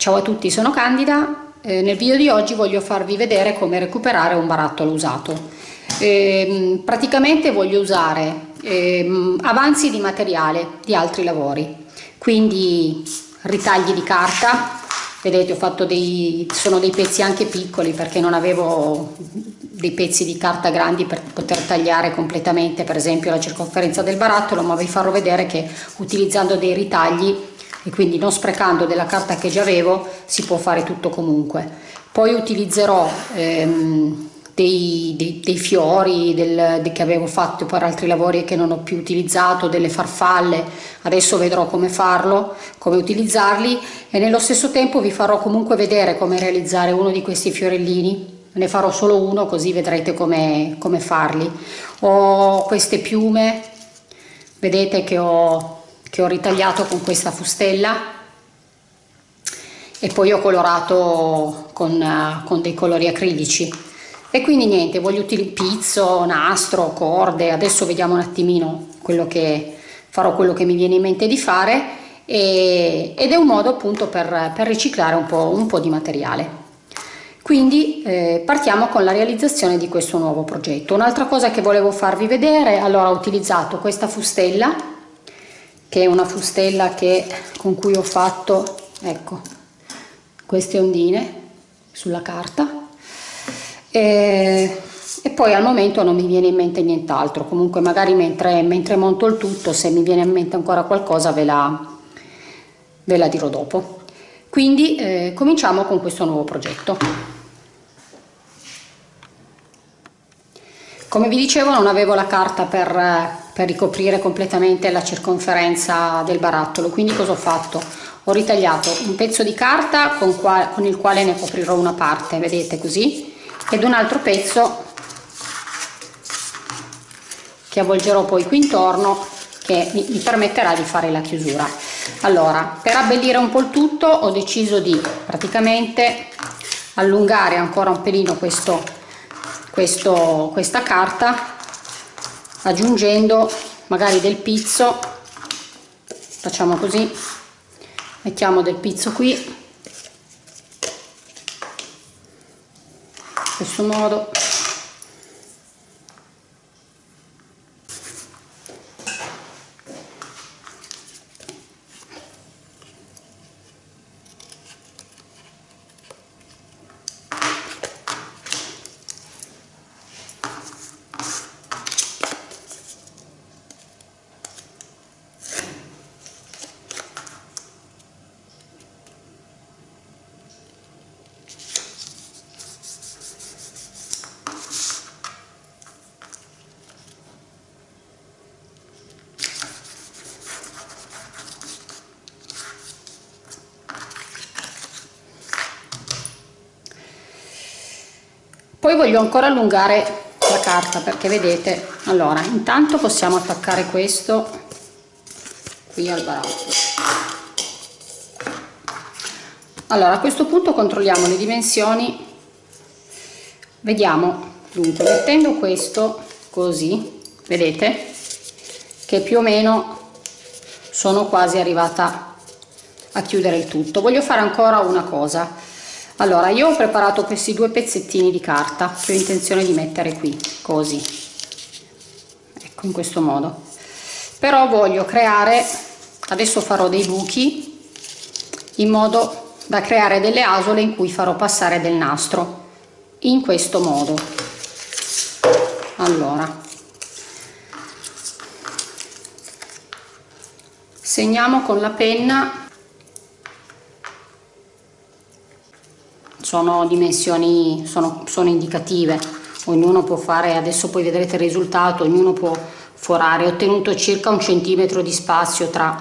Ciao a tutti, sono Candida. Eh, nel video di oggi voglio farvi vedere come recuperare un barattolo usato. Eh, praticamente voglio usare eh, avanzi di materiale di altri lavori, quindi ritagli di carta, vedete ho fatto dei, sono dei pezzi anche piccoli perché non avevo dei pezzi di carta grandi per poter tagliare completamente per esempio la circonferenza del barattolo ma vi farò vedere che utilizzando dei ritagli e quindi non sprecando della carta che già avevo si può fare tutto comunque. Poi utilizzerò ehm, dei, dei, dei, fiori del, de, che avevo fatto per altri lavori che non ho più utilizzato, delle farfalle, adesso vedrò come farlo, come utilizzarli. E nello stesso tempo vi farò comunque vedere come realizzare uno di questi fiorellini. Ne farò solo uno così vedrete come, come farli. Ho queste piume vedete che ho, che ho ritagliato con questa fustella. E poi ho colorato con, con dei colori acrilici. E quindi niente voglio utilizzare pizzo, nastro, corde. Adesso vediamo un attimino quello che farò quello che mi viene in mente di fare. E, ed è un modo appunto per, per riciclare un po', un po' di materiale. Quindi eh, partiamo con la realizzazione di questo nuovo progetto. Un'altra cosa che volevo farvi vedere, allora ho utilizzato questa fustella, che è una fustella che, con cui ho fatto, ecco, queste ondine sulla carta. E, e poi al momento non mi viene in mente nient'altro, comunque magari mentre, mentre, monto il tutto, se mi viene in mente ancora qualcosa ve la, ve la dirò dopo. Quindi eh, cominciamo con questo nuovo progetto. Come vi dicevo non avevo la carta per, per ricoprire completamente la circonferenza del barattolo, quindi cosa ho fatto? Ho ritagliato un pezzo di carta con, qua, con il quale ne coprirò una parte, vedete così, ed un altro pezzo che avvolgerò poi qui intorno che mi, mi permetterà di fare la chiusura. Allora, per abbellire un po' il tutto ho deciso di praticamente allungare ancora un pelino questo questo, questa carta aggiungendo magari del pizzo. Facciamo così. Mettiamo del pizzo qui. In questo modo poi voglio ancora allungare la carta perché vedete allora intanto possiamo attaccare questo qui al barattolo allora a questo punto controlliamo le dimensioni. Vediamo dunque mettendo questo così vedete che più o meno sono quasi arrivata a chiudere il tutto. Voglio fare ancora una cosa allora io ho preparato questi due pezzettini di carta che ho intenzione di mettere qui così. Ecco in questo modo. Però voglio creare adesso farò dei buchi in modo da creare delle asole in cui farò passare del nastro in questo modo. Allora. Segniamo con la penna sono dimensioni, sono, sono indicative, ognuno può fare, adesso poi vedrete il risultato, ognuno può forare, ho ottenuto circa un centimetro di spazio tra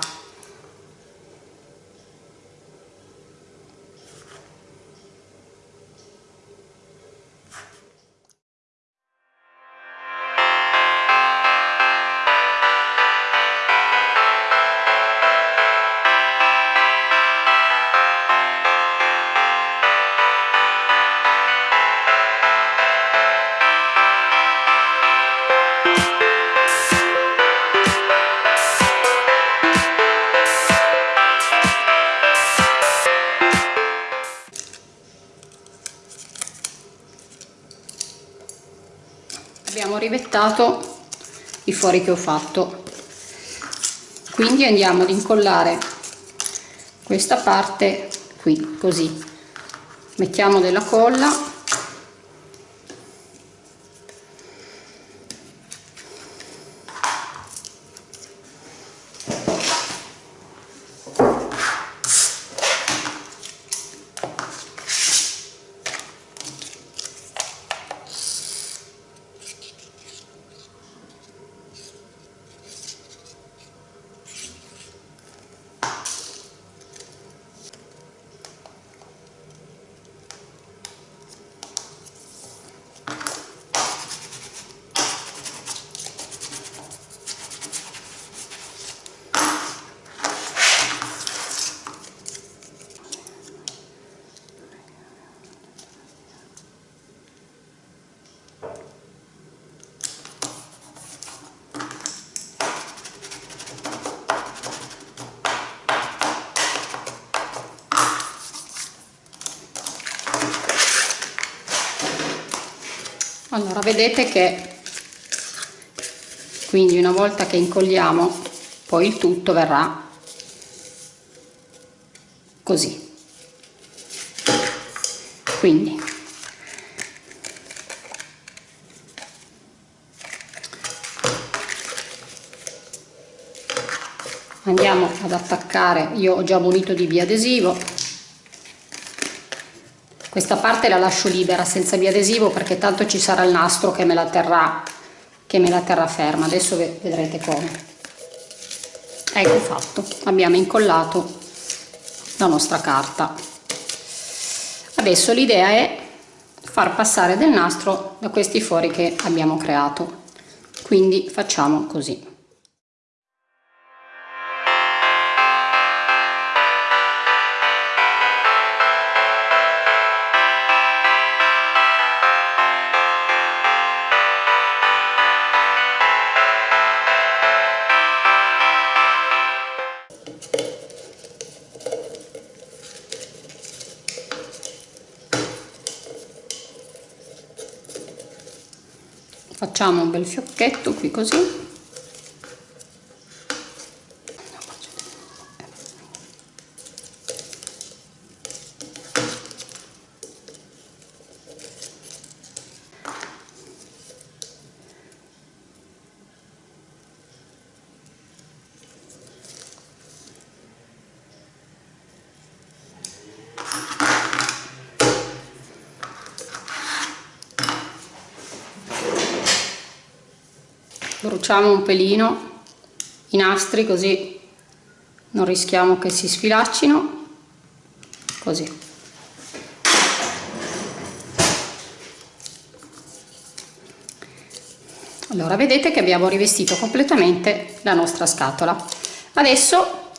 rivettato i fori che ho fatto. Quindi andiamo ad incollare questa parte qui così. Mettiamo della colla allora vedete che quindi una volta che incolliamo poi il tutto verrà così. Quindi andiamo ad attaccare io ho già munito di biadesivo questa parte la lascio libera senza biadesivo perché tanto ci sarà il nastro che me la terrà me la terrà ferma. Adesso vedrete come. Ecco fatto. Abbiamo incollato la nostra carta. Adesso l'idea è far passare del nastro da questi fori che abbiamo creato. Quindi facciamo così facciamo un bel fiocchetto qui così bruciamo un pelino i nastri così non rischiamo che si sfilaccino così. Allora vedete che abbiamo rivestito completamente la nostra scatola. Adesso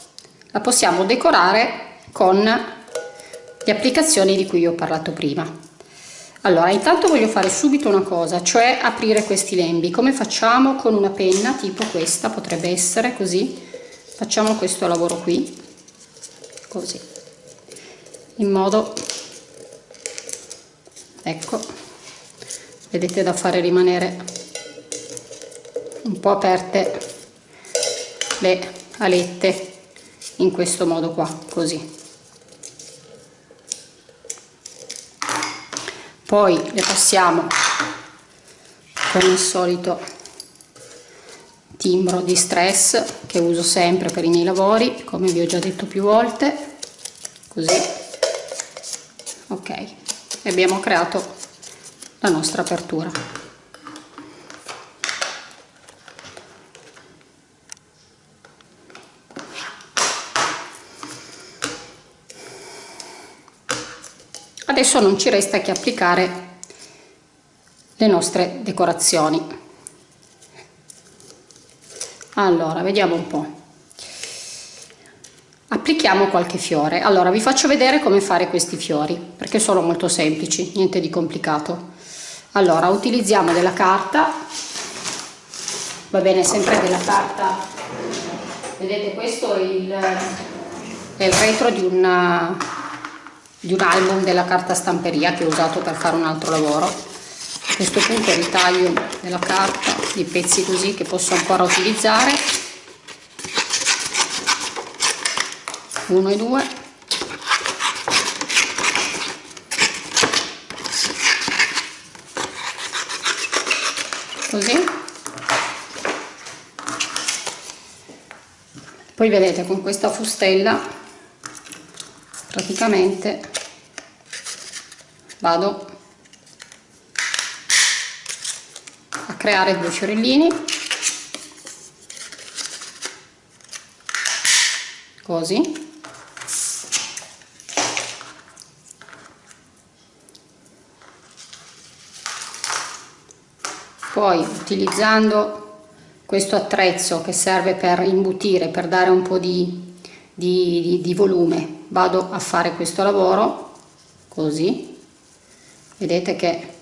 la possiamo decorare con le applicazioni di cui ho parlato prima allora intanto voglio fare subito una cosa cioè aprire questi lembi. Come facciamo con una penna tipo questa potrebbe essere così? Facciamo questo lavoro qui così. In modo ecco vedete da fare rimanere un po' aperte le alette in questo modo qua così poi le passiamo con il solito timbro di stress che uso sempre per i miei lavori come vi ho già detto più volte. Così. Ok. E abbiamo creato la nostra apertura adesso non ci resta che applicare le nostre decorazioni. Allora vediamo un po' applichiamo qualche fiore. Allora vi faccio vedere come fare questi fiori perché sono molto semplici niente di complicato. Allora utilizziamo della carta. Va bene sempre della carta. Vedete questo è il, è il retro di una di un album della carta stamperia che ho usato per fare un altro lavoro. A questo punto ritaglio della carta i pezzi così che posso ancora utilizzare. Uno e due. Così. Poi vedete con questa fustella praticamente vado a creare due fiorellini. Così. Poi utilizzando questo attrezzo che serve per imbutire per dare un po' di, di, di, volume vado a fare questo lavoro. Così vedete che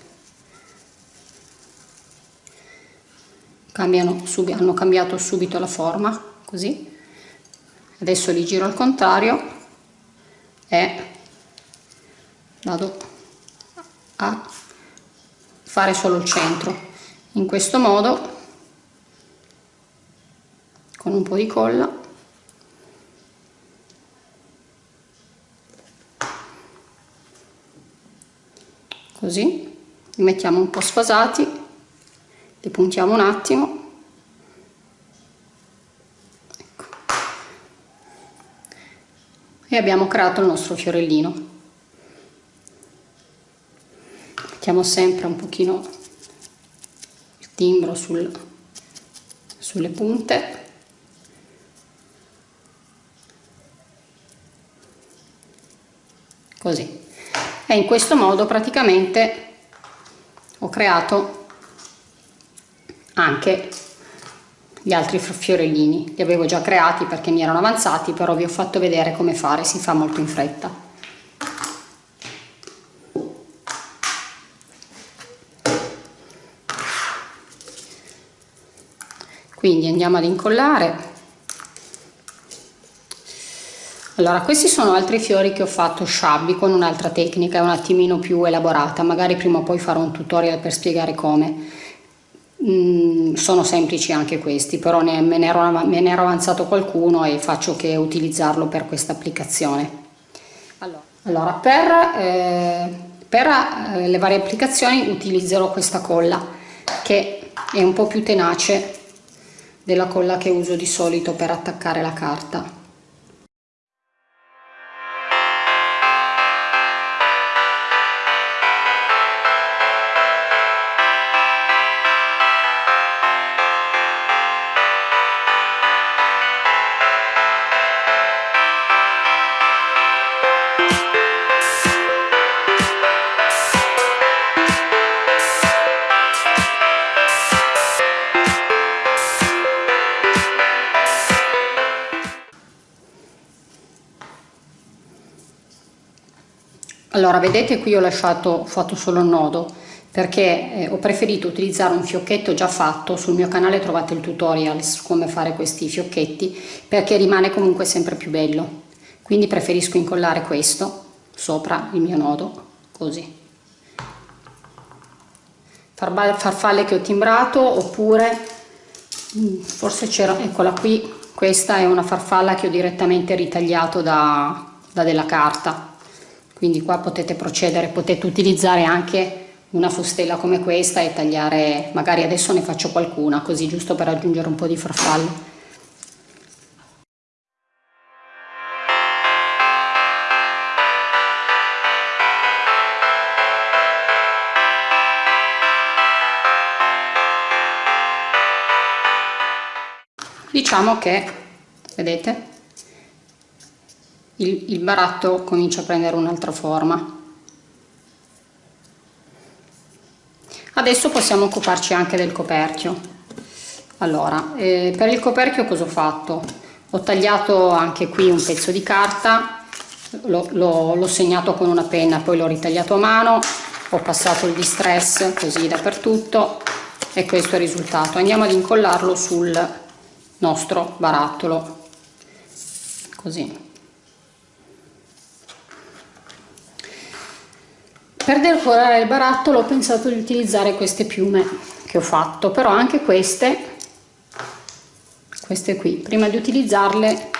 cambiano hanno cambiato subito la forma così. Adesso li giro al contrario e vado a fare solo il centro. In questo modo con un po' di colla così li mettiamo un po' sfasati li puntiamo un attimo. Ecco. e abbiamo creato il nostro fiorellino. Mettiamo sempre un pochino timbro sul, sulle punte. Così e in questo modo praticamente ho creato anche gli altri fiorellini. Li avevo già creati perché mi erano avanzati però vi ho fatto vedere come fare si fa molto in fretta. Quindi andiamo ad incollare allora questi sono altri fiori che ho fatto sciabbi con un'altra tecnica un attimino più elaborata magari prima o poi farò un tutorial per spiegare come. Mm, sono semplici anche questi però ne, me, ne ero, me ne ero avanzato qualcuno e faccio che utilizzarlo per questa applicazione. Allora, allora per, eh, per eh, le varie applicazioni utilizzerò questa colla che è un po' più tenace della colla che uso di solito per attaccare la carta allora vedete qui ho lasciato ho fatto solo il nodo perché eh, ho preferito utilizzare un fiocchetto già fatto. Sul mio canale trovate il tutorial su come fare questi fiocchetti perché rimane comunque sempre più bello. Quindi preferisco incollare questo sopra il mio nodo così. Farfalle che ho timbrato oppure mm, forse c'era eccola qui questa è una farfalla che ho direttamente ritagliato da, da della carta quindi qua potete procedere, potete utilizzare anche una fustella come questa e tagliare, magari adesso ne faccio qualcuna così giusto per aggiungere un po' di farfalle. Diciamo che, vedete, il, il baratto comincia a prendere un'altra forma. Adesso possiamo occuparci anche del coperchio. Allora, eh, per il coperchio cosa ho fatto? Ho tagliato anche qui un pezzo di carta, l'ho segnato con una penna, poi l'ho ritagliato a mano, ho passato il distress così dappertutto e questo è il risultato. Andiamo ad incollarlo sul nostro barattolo, così. Per decorare il barattolo ho pensato di utilizzare queste piume che ho fatto però anche queste queste qui. Prima di utilizzarle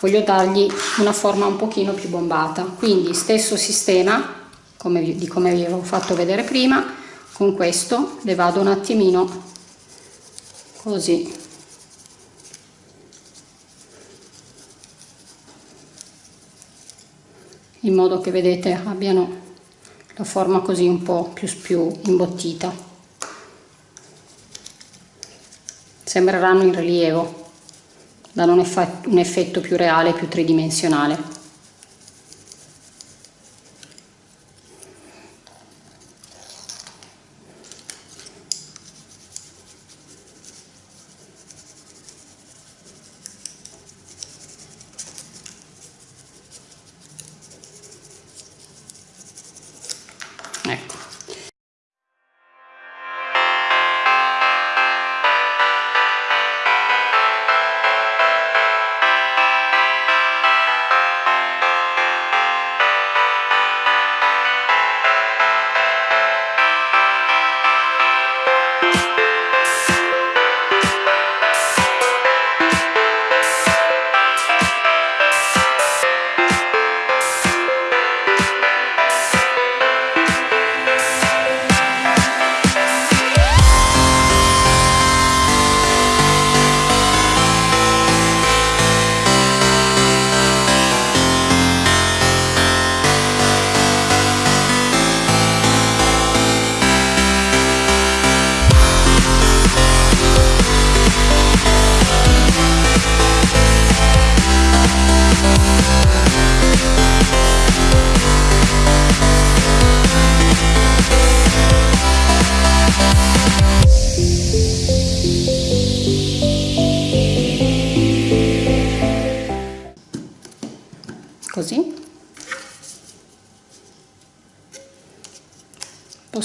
voglio dargli una forma un pochino più bombata. Quindi stesso sistema come, di come vi avevo fatto vedere prima con questo le vado un attimino così. In modo che vedete abbiano la forma così un po' più, più imbottita sembreranno in rilievo danno un, effetto, più reale, più tridimensionale.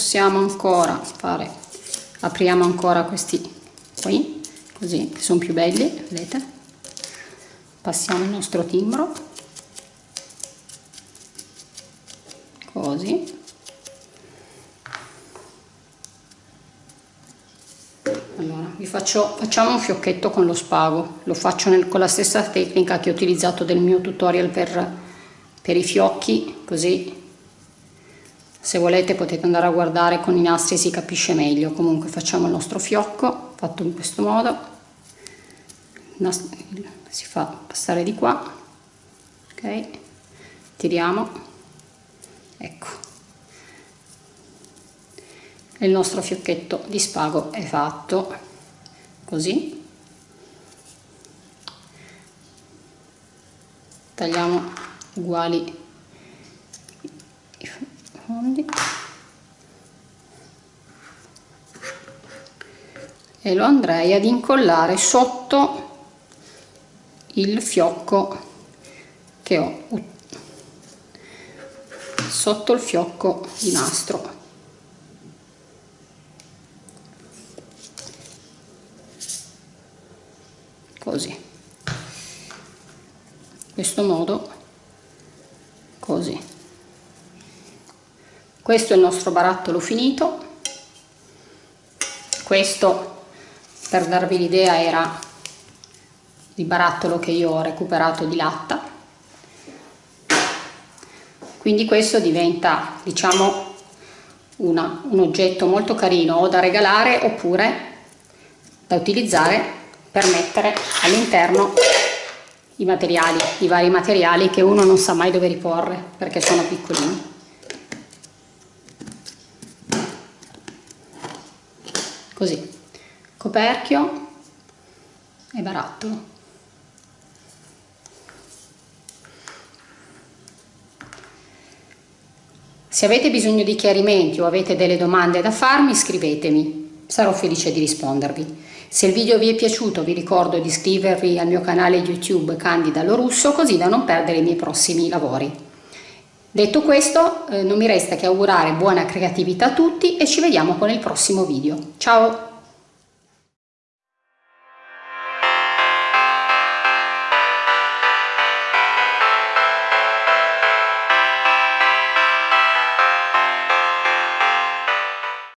Possiamo ancora fare apriamo ancora questi qui così sono più belli vedete? Passiamo il nostro timbro. Così. Allora vi faccio facciamo un fiocchetto con lo spago. Lo faccio nel, con la stessa tecnica che ho utilizzato del mio tutorial per, per i fiocchi così se volete potete andare a guardare con i nastri si capisce meglio. Comunque facciamo il nostro fiocco fatto in questo modo. Si fa passare di qua. Ok tiriamo. Ecco. Il nostro fiocchetto di spago è fatto così. Tagliamo uguali fondi e lo andrei ad incollare sotto il fiocco che ho sotto il fiocco di nastro. Così. Questo modo così questo è il nostro barattolo finito questo per darvi l'idea era il barattolo che io ho recuperato di latta quindi questo diventa diciamo una, un oggetto molto carino o da regalare oppure da utilizzare per mettere all'interno i materiali, i vari materiali che uno non sa mai dove riporre perché sono piccolini. Così, coperchio e barattolo. Se avete bisogno di chiarimenti o avete delle domande da farmi, scrivetemi, sarò felice di rispondervi. Se il video vi è piaciuto vi ricordo di iscrivervi al mio canale YouTube Candida Lorusso così da non perdere i miei prossimi lavori. Detto questo eh, non mi resta che augurare buona creatività a tutti e ci vediamo con il prossimo video. Ciao!